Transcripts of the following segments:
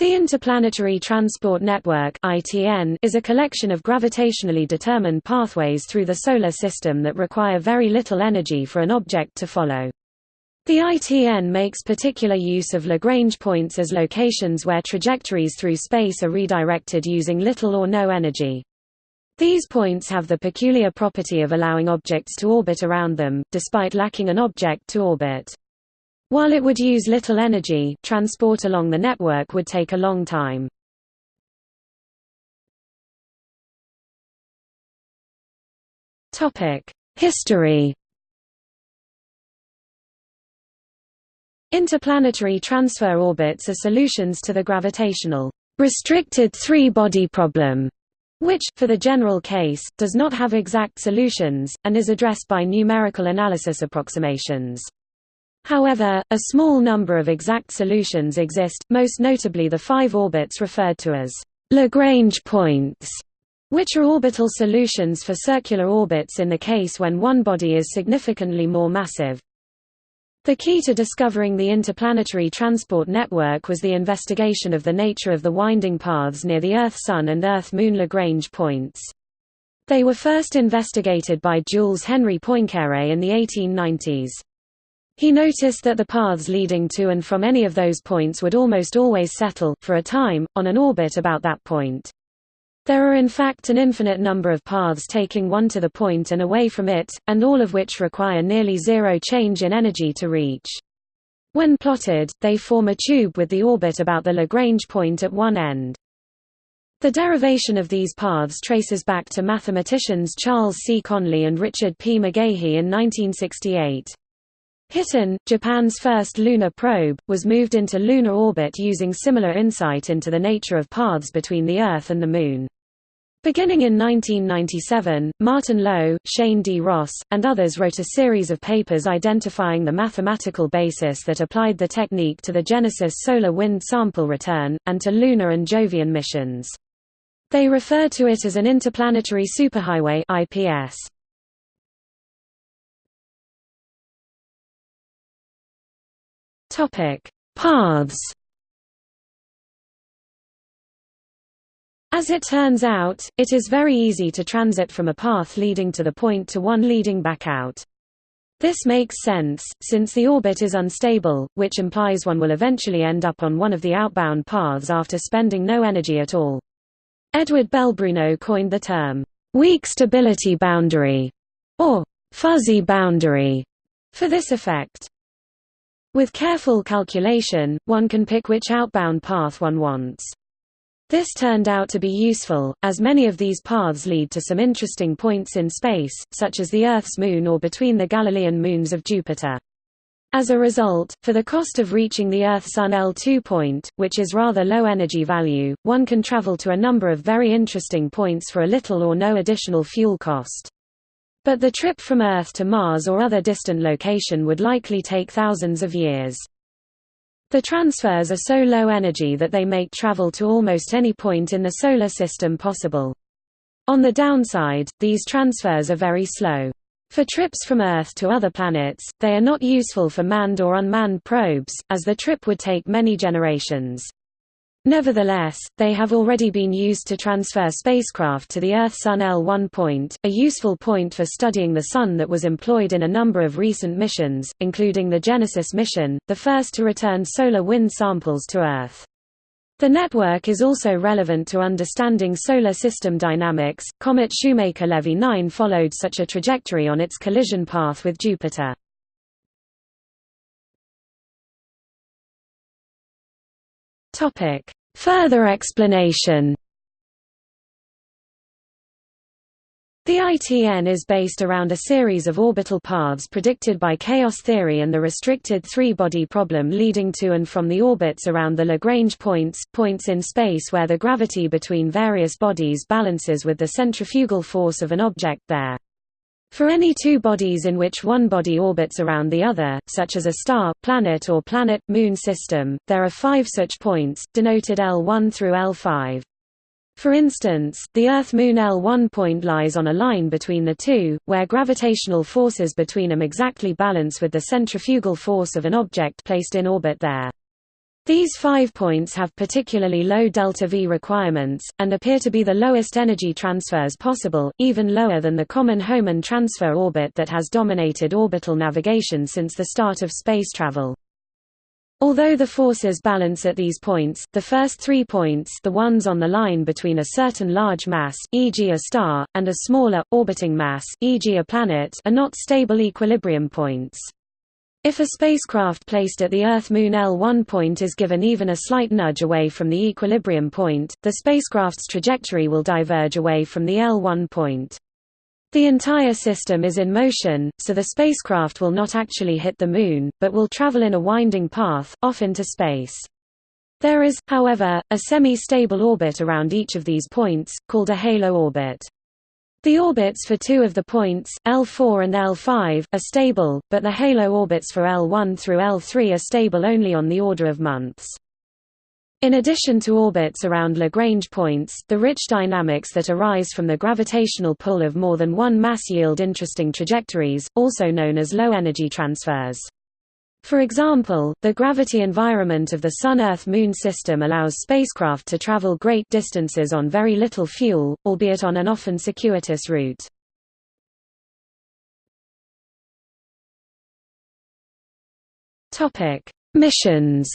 The Interplanetary Transport Network is a collection of gravitationally determined pathways through the solar system that require very little energy for an object to follow. The ITN makes particular use of Lagrange points as locations where trajectories through space are redirected using little or no energy. These points have the peculiar property of allowing objects to orbit around them, despite lacking an object to orbit. While it would use little energy, transport along the network would take a long time. History Interplanetary transfer orbits are solutions to the gravitational restricted three-body problem, which, for the general case, does not have exact solutions, and is addressed by numerical analysis approximations. However, a small number of exact solutions exist, most notably the five orbits referred to as Lagrange points, which are orbital solutions for circular orbits in the case when one body is significantly more massive. The key to discovering the interplanetary transport network was the investigation of the nature of the winding paths near the Earth-Sun and Earth-Moon Lagrange points. They were first investigated by Jules Henri Poincaré in the 1890s. He noticed that the paths leading to and from any of those points would almost always settle, for a time, on an orbit about that point. There are in fact an infinite number of paths taking one to the point and away from it, and all of which require nearly zero change in energy to reach. When plotted, they form a tube with the orbit about the Lagrange point at one end. The derivation of these paths traces back to mathematicians Charles C. Conley and Richard P. McGehee in 1968. Hiten, Japan's first lunar probe, was moved into lunar orbit using similar insight into the nature of paths between the Earth and the Moon. Beginning in 1997, Martin Lo, Shane D. Ross, and others wrote a series of papers identifying the mathematical basis that applied the technique to the Genesis solar wind sample return, and to lunar and Jovian missions. They refer to it as an interplanetary superhighway IPS. Topic: Paths. As it turns out, it is very easy to transit from a path leading to the point to one leading back out. This makes sense, since the orbit is unstable, which implies one will eventually end up on one of the outbound paths after spending no energy at all. Edward Belbruno coined the term, weak stability boundary, or fuzzy boundary, for this effect. With careful calculation, one can pick which outbound path one wants. This turned out to be useful, as many of these paths lead to some interesting points in space, such as the Earth's moon or between the Galilean moons of Jupiter. As a result, for the cost of reaching the Earth-Sun L2 point, which is rather low energy value, one can travel to a number of very interesting points for a little or no additional fuel cost. But the trip from Earth to Mars or other distant location would likely take thousands of years. The transfers are so low energy that they make travel to almost any point in the Solar System possible. On the downside, these transfers are very slow. For trips from Earth to other planets, they are not useful for manned or unmanned probes, as the trip would take many generations. Nevertheless, they have already been used to transfer spacecraft to the Earth-Sun L1 point, a useful point for studying the Sun that was employed in a number of recent missions, including the Genesis mission, the first to return solar wind samples to Earth. The network is also relevant to understanding solar system dynamics. Comet Shoemaker-Levy 9 followed such a trajectory on its collision path with Jupiter. Topic: Further explanation. The ITN is based around a series of orbital paths predicted by chaos theory and the restricted three-body problem leading to and from the orbits around the Lagrange points, points in space where the gravity between various bodies balances with the centrifugal force of an object there. For any two bodies in which one body orbits around the other, such as a star, planet or planet-moon system, there are five such points, denoted L1 through L5. For instance, the Earth-Moon L1 point lies on a line between the two, where gravitational forces between them exactly balance with the centrifugal force of an object placed in orbit there. These five points have particularly low delta-v requirements, and appear to be the lowest energy transfers possible, even lower than the common Hohmann transfer orbit that has dominated orbital navigation since the start of space travel. Although the forces balance at these points, the first three points the ones on the line between a certain large mass e.g. a star, and a smaller, orbiting mass e.g. a planet are not stable equilibrium points. If a spacecraft placed at the Earth-Moon L1 point is given even a slight nudge away from the equilibrium point, the spacecraft's trajectory will diverge away from the L1 point. The entire system is in motion, so the spacecraft will not actually hit the Moon, but will travel in a winding path, off into space. There is, however, a semi-stable orbit around each of these points, called a halo orbit. The orbits for two of the points, L4 and L5, are stable, but the halo orbits for L1 through L3 are stable only on the order of months. In addition to orbits around Lagrange points, the rich dynamics that arise from the gravitational pull of more than one mass yield interesting trajectories, also known as low-energy transfers. For example, the gravity environment of the Sun-Earth-Moon system allows spacecraft to travel great distances on very little fuel, albeit on an often circuitous route. Missions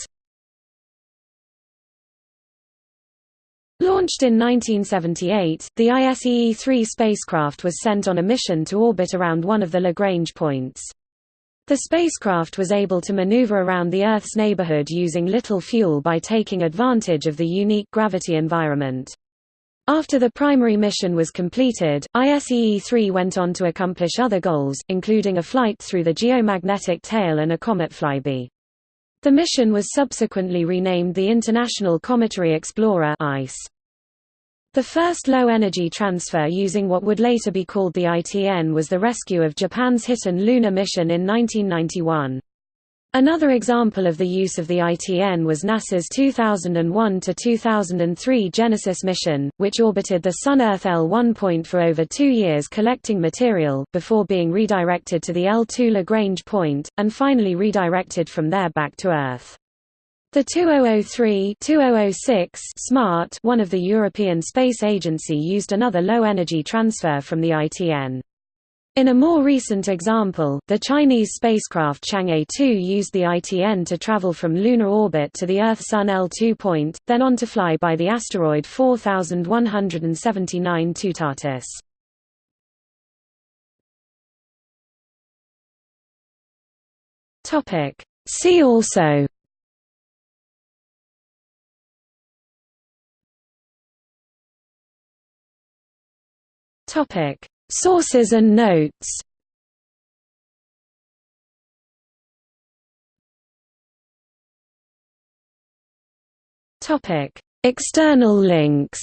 Launched in 1978, the ISEE-3 spacecraft was sent on a mission to orbit around one of the Lagrange points. The spacecraft was able to maneuver around the Earth's neighborhood using little fuel by taking advantage of the unique gravity environment. After the primary mission was completed, ISEE-3 went on to accomplish other goals, including a flight through the geomagnetic tail and a comet flyby. The mission was subsequently renamed the International Cometary Explorer ICE. The first low-energy transfer using what would later be called the ITN was the rescue of Japan's Hiten lunar mission in 1991. Another example of the use of the ITN was NASA's 2001–2003 Genesis mission, which orbited the Sun-Earth L1 point for over two years collecting material, before being redirected to the L2 Lagrange point, and finally redirected from there back to Earth. The 2003-2006 SMART one of the European Space Agency used another low-energy transfer from the ITN. In a more recent example, the Chinese spacecraft Chang'e 2 used the ITN to travel from lunar orbit to the Earth-Sun L2 point, then on to fly by the asteroid 4179 Toutatis. See also Topic: Sources and notes. Topic: External links.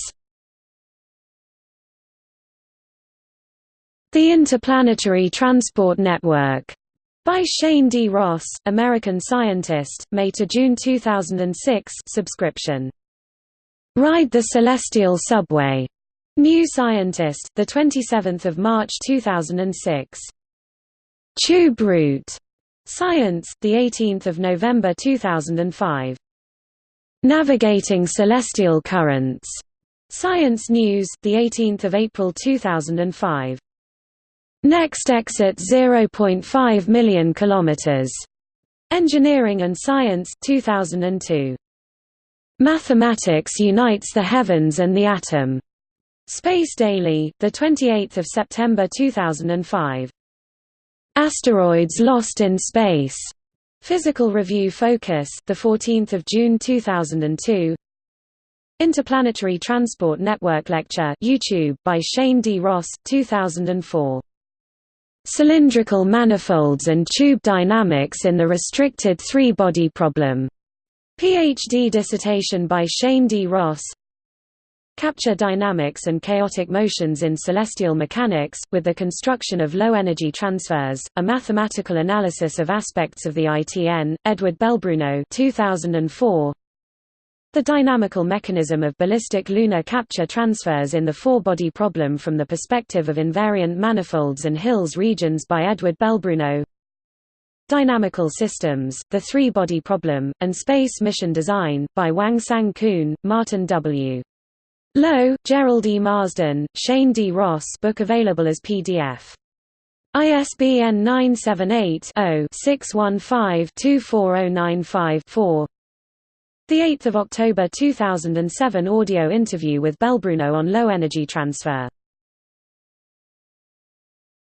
The Interplanetary Transport Network by Shane D. Ross, American scientist, May to June 2006 subscription. Ride the Celestial Subway New Scientist, the 27th of March 2006. Tube Route. Science, the 18th of November 2005. Navigating Celestial Currents. Science News, the 18th of April 2005. Next exit 0.5 million kilometers. Engineering and Science 2002. Mathematics unites the heavens and the atom. Space Daily, the 28th of September 2005. Asteroids lost in space. Physical Review Focus, the 14th of June 2002. Interplanetary Transport Network Lecture, YouTube by Shane D. Ross, 2004. Cylindrical manifolds and tube dynamics in the restricted three-body problem. PhD dissertation by Shane D. Ross, Capture dynamics and chaotic motions in celestial mechanics, with the construction of low-energy transfers, a mathematical analysis of aspects of the ITN, Edward Belbruno 2004. The dynamical mechanism of ballistic lunar capture transfers in the four-body problem from the perspective of invariant manifolds and Hills regions by Edward Belbruno Dynamical Systems, The Three-Body Problem, and Space Mission Design, by Wang Sang Koon, Martin W. Lo, Jerrold E. Marsden, Shane D. Ross book available as PDF. ISBN 978-0-615-24095-4 The 8th of October 2007 audio interview with Belbruno on low energy transfer